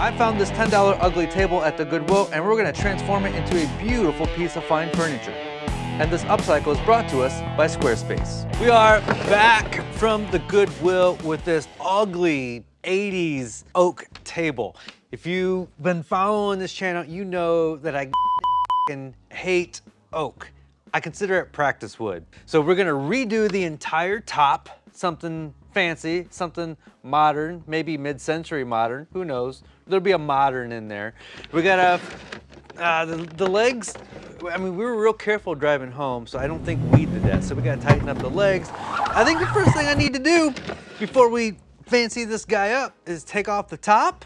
I found this $10 ugly table at the Goodwill and we're gonna transform it into a beautiful piece of fine furniture. And this upcycle is brought to us by Squarespace. We are back from the Goodwill with this ugly 80s oak table. If you've been following this channel, you know that I hate oak. I consider it practice wood. So we're gonna redo the entire top, something fancy, something modern, maybe mid-century modern, who knows? There'll be a modern in there. We got a, uh, the, the legs, I mean, we were real careful driving home, so I don't think we did that. So we gotta tighten up the legs. I think the first thing I need to do before we fancy this guy up is take off the top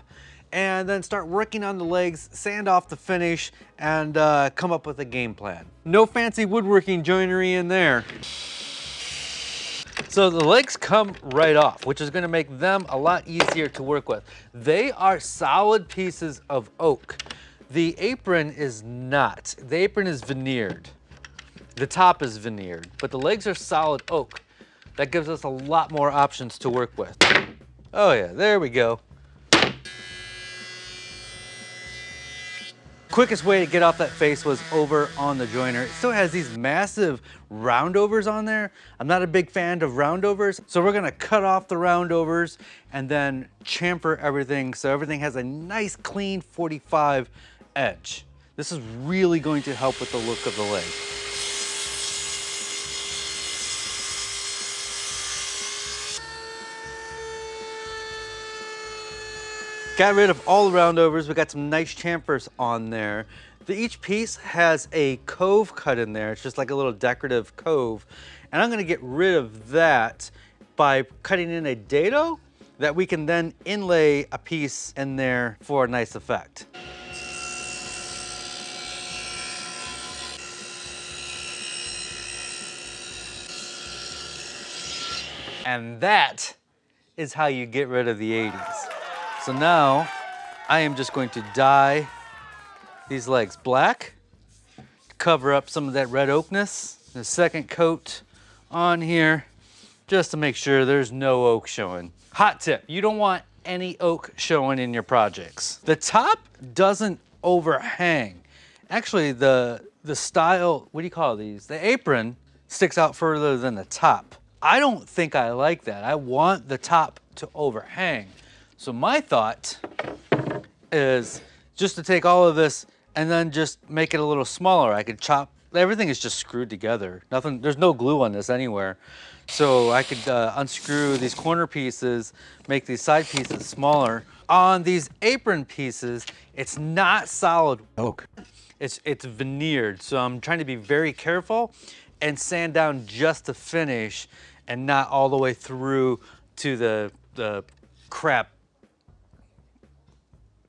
and then start working on the legs, sand off the finish, and uh, come up with a game plan. No fancy woodworking joinery in there. So the legs come right off, which is gonna make them a lot easier to work with. They are solid pieces of oak. The apron is not. The apron is veneered. The top is veneered, but the legs are solid oak. That gives us a lot more options to work with. Oh yeah, there we go. Quickest way to get off that face was over on the jointer. It still has these massive roundovers on there. I'm not a big fan of roundovers, so we're gonna cut off the roundovers and then chamfer everything so everything has a nice clean 45 edge. This is really going to help with the look of the leg. Got rid of all the roundovers. We got some nice chamfers on there. The, each piece has a cove cut in there. It's just like a little decorative cove. And I'm gonna get rid of that by cutting in a dado that we can then inlay a piece in there for a nice effect. And that is how you get rid of the 80s. So now I am just going to dye these legs black to cover up some of that red oakness. The second coat on here just to make sure there's no oak showing. Hot tip, you don't want any oak showing in your projects. The top doesn't overhang. Actually, the, the style, what do you call these? The apron sticks out further than the top. I don't think I like that. I want the top to overhang. So my thought is just to take all of this and then just make it a little smaller. I could chop, everything is just screwed together. Nothing, there's no glue on this anywhere. So I could uh, unscrew these corner pieces, make these side pieces smaller. On these apron pieces, it's not solid oak. It's, it's veneered. So I'm trying to be very careful and sand down just to finish and not all the way through to the, the crap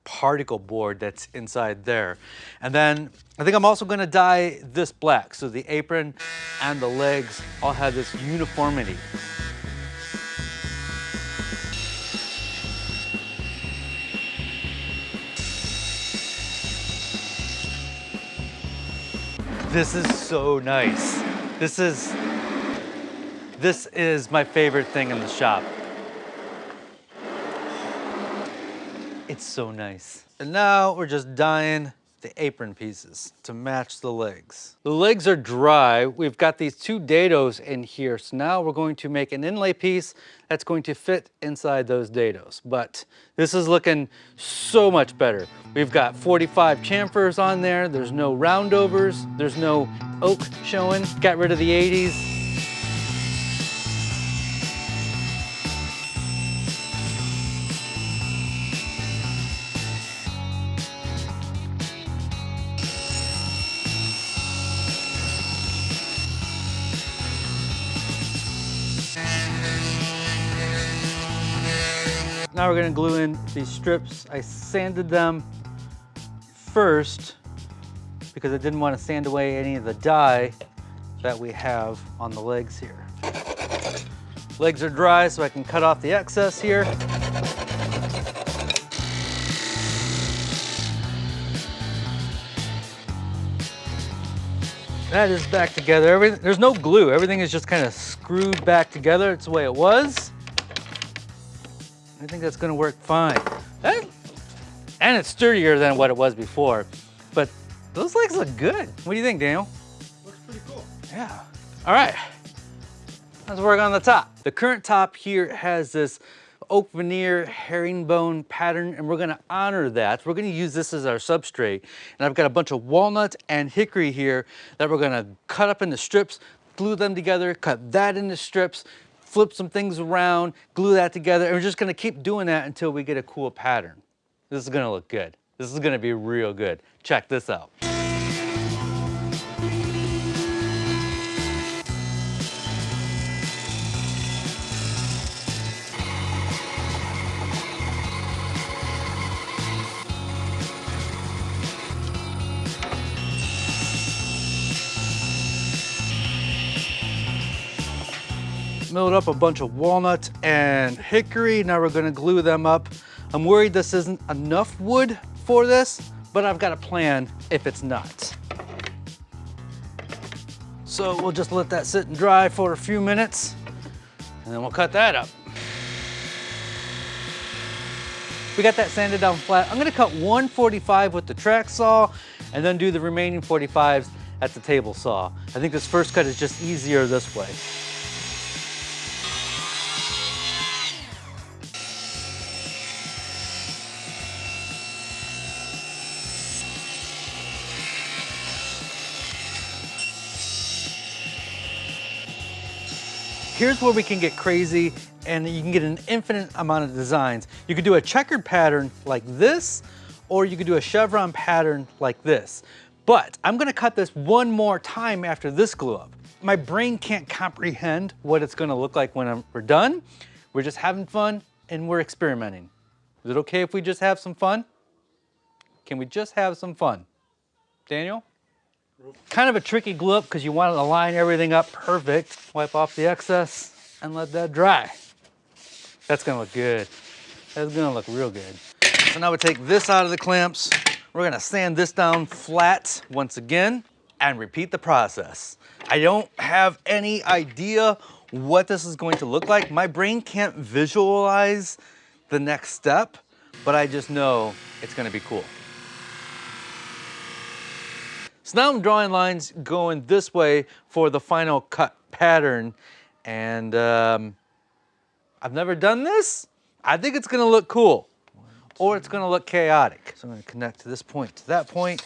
particle board that's inside there. And then I think I'm also gonna dye this black. So the apron and the legs all have this uniformity. This is so nice. This is, this is my favorite thing in the shop. It's so nice. And now we're just dyeing the apron pieces to match the legs. The legs are dry. We've got these two dados in here. So now we're going to make an inlay piece that's going to fit inside those dados. But this is looking so much better. We've got 45 chamfers on there. There's no roundovers. There's no oak showing. Got rid of the 80s. Now we're gonna glue in these strips. I sanded them first because I didn't want to sand away any of the dye that we have on the legs here. Legs are dry so I can cut off the excess here. That is back together. Everything, there's no glue. Everything is just kind of screwed back together. It's the way it was. I think that's gonna work fine. That And it's sturdier than what it was before. But those legs look good. What do you think, Daniel? Looks pretty cool. Yeah. All right. Let's work on the top. The current top here has this oak veneer herringbone pattern and we're gonna honor that. We're gonna use this as our substrate. And I've got a bunch of walnut and hickory here that we're gonna cut up into strips, glue them together, cut that into strips, flip some things around, glue that together, and we're just gonna keep doing that until we get a cool pattern. This is gonna look good. This is gonna be real good. Check this out. Milled up a bunch of walnut and hickory. Now we're gonna glue them up. I'm worried this isn't enough wood for this, but I've got a plan if it's not. So we'll just let that sit and dry for a few minutes and then we'll cut that up. We got that sanded down flat. I'm gonna cut 145 with the track saw and then do the remaining 45s at the table saw. I think this first cut is just easier this way. Here's where we can get crazy and you can get an infinite amount of designs. You could do a checkered pattern like this, or you could do a chevron pattern like this. But I'm gonna cut this one more time after this glue up. My brain can't comprehend what it's gonna look like when I'm, we're done. We're just having fun and we're experimenting. Is it okay if we just have some fun? Can we just have some fun? Daniel? Kind of a tricky glue up because you want to line everything up perfect. Wipe off the excess and let that dry. That's gonna look good. That's gonna look real good. So now we take this out of the clamps. We're gonna sand this down flat once again and repeat the process. I don't have any idea what this is going to look like. My brain can't visualize the next step, but I just know it's gonna be cool. So now I'm drawing lines going this way for the final cut pattern. And um, I've never done this. I think it's gonna look cool or it's gonna look chaotic. So I'm gonna connect to this point to that point.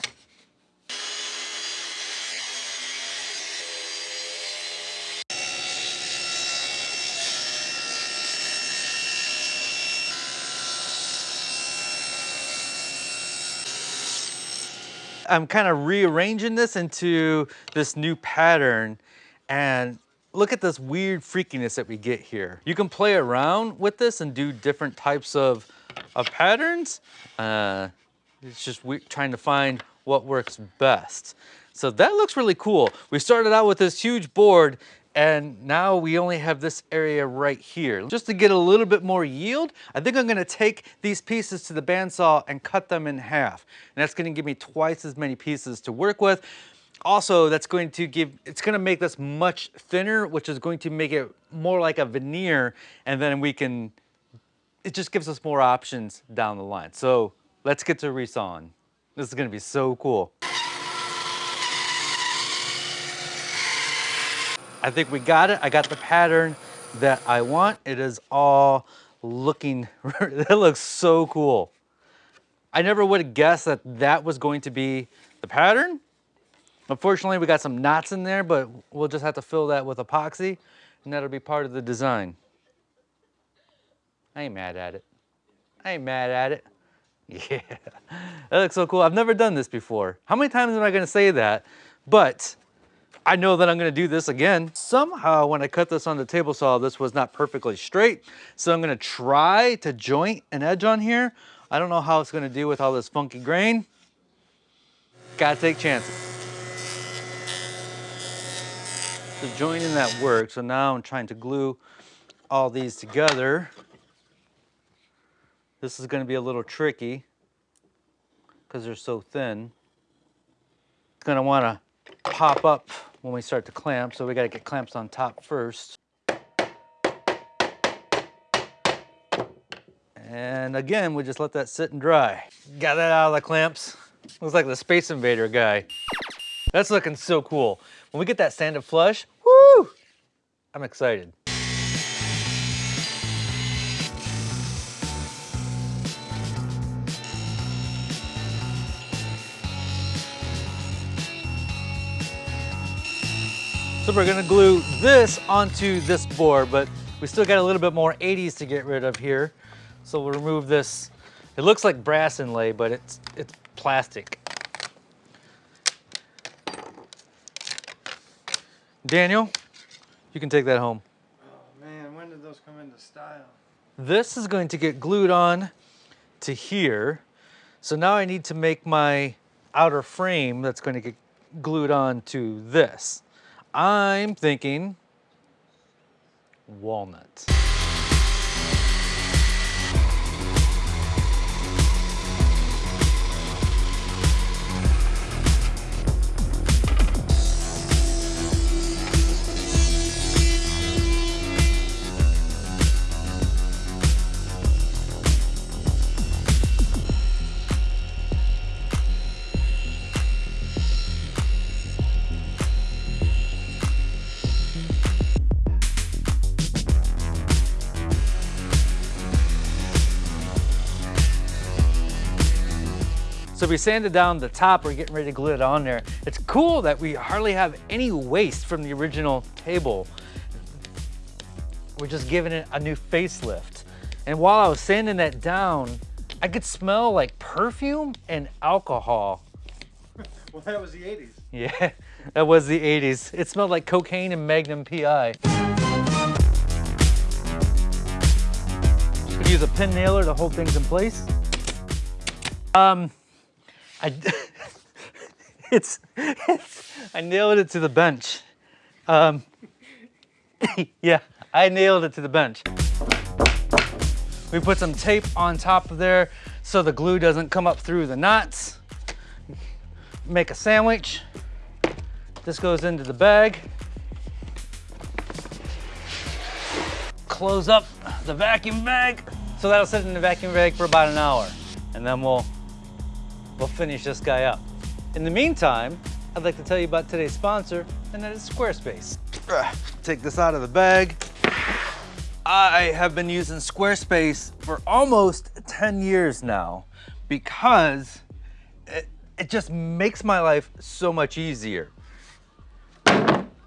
I'm kind of rearranging this into this new pattern and look at this weird freakiness that we get here. You can play around with this and do different types of, of patterns. Uh, it's just we trying to find what works best. So that looks really cool. We started out with this huge board and now we only have this area right here. Just to get a little bit more yield, I think I'm gonna take these pieces to the bandsaw and cut them in half. And that's gonna give me twice as many pieces to work with. Also, that's going to give, it's gonna make this much thinner, which is going to make it more like a veneer, and then we can, it just gives us more options down the line. So let's get to resawing. This is gonna be so cool. I think we got it. I got the pattern that I want. It is all looking, that looks so cool. I never would have guessed that that was going to be the pattern. Unfortunately, we got some knots in there, but we'll just have to fill that with epoxy and that'll be part of the design. I ain't mad at it. I ain't mad at it. Yeah, that looks so cool. I've never done this before. How many times am I gonna say that? But I know that I'm gonna do this again. Somehow when I cut this on the table saw, this was not perfectly straight. So I'm gonna try to joint an edge on here. I don't know how it's gonna do with all this funky grain. Gotta take chances. The joining that worked, so now I'm trying to glue all these together. This is gonna be a little tricky because they're so thin. Gonna wanna pop up when we start to clamp, so we gotta get clamps on top first. And again, we just let that sit and dry. Got that out of the clamps. Looks like the Space Invader guy. That's looking so cool. When we get that sanded flush, woo! I'm excited. So we're gonna glue this onto this board, but we still got a little bit more 80s to get rid of here. So we'll remove this. It looks like brass inlay, but it's, it's plastic. Daniel, you can take that home. Oh man, when did those come into style? This is going to get glued on to here. So now I need to make my outer frame that's going to get glued on to this. I'm thinking walnut. So we sanded down the top, we're getting ready to glue it on there. It's cool that we hardly have any waste from the original table. We're just giving it a new facelift. And while I was sanding that down, I could smell like perfume and alcohol. well, that was the 80s. Yeah, that was the 80s. It smelled like cocaine and Magnum PI. Could use a pin nailer to hold things in place. Um, I, it's, it's, I nailed it to the bench. Um, yeah, I nailed it to the bench. We put some tape on top of there so the glue doesn't come up through the knots. Make a sandwich. This goes into the bag. Close up the vacuum bag. So that'll sit in the vacuum bag for about an hour and then we'll we'll finish this guy up. In the meantime, I'd like to tell you about today's sponsor, and that is Squarespace. Take this out of the bag. I have been using Squarespace for almost 10 years now because it, it just makes my life so much easier.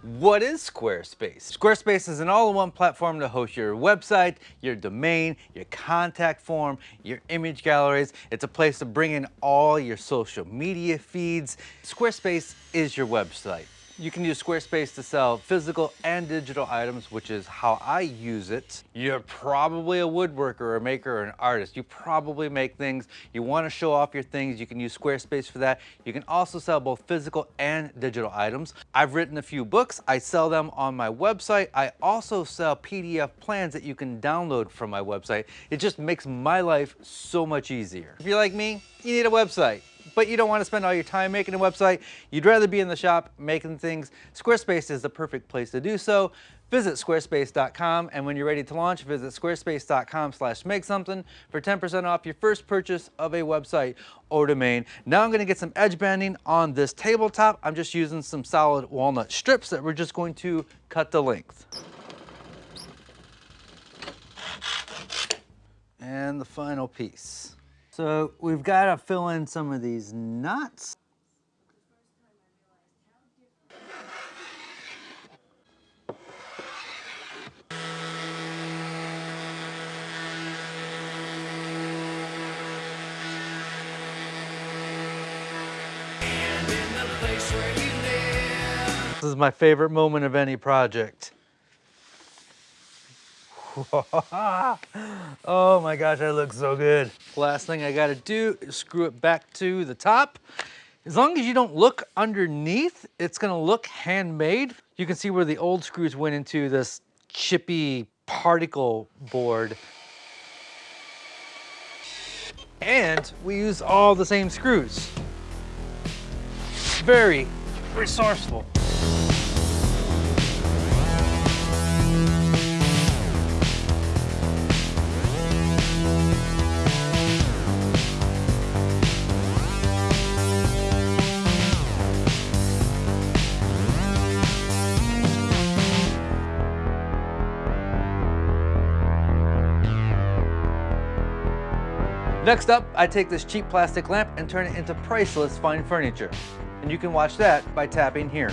What is Squarespace? Squarespace is an all-in-one platform to host your website, your domain, your contact form, your image galleries. It's a place to bring in all your social media feeds. Squarespace is your website. You can use Squarespace to sell physical and digital items, which is how I use it. You're probably a woodworker, or a maker, or an artist. You probably make things. You want to show off your things. You can use Squarespace for that. You can also sell both physical and digital items. I've written a few books. I sell them on my website. I also sell PDF plans that you can download from my website. It just makes my life so much easier. If you're like me, you need a website but you don't want to spend all your time making a website. You'd rather be in the shop making things. Squarespace is the perfect place to do so. Visit squarespace.com and when you're ready to launch, visit squarespace.com slash make something for 10% off your first purchase of a website or domain. Now I'm gonna get some edge banding on this tabletop. I'm just using some solid walnut strips that we're just going to cut the length. And the final piece. So we've got to fill in some of these nuts. This is my favorite moment of any project. oh my gosh, that looks so good. Last thing I gotta do is screw it back to the top. As long as you don't look underneath, it's gonna look handmade. You can see where the old screws went into this chippy particle board. And we use all the same screws. Very resourceful. Next up, I take this cheap plastic lamp and turn it into priceless fine furniture. And you can watch that by tapping here.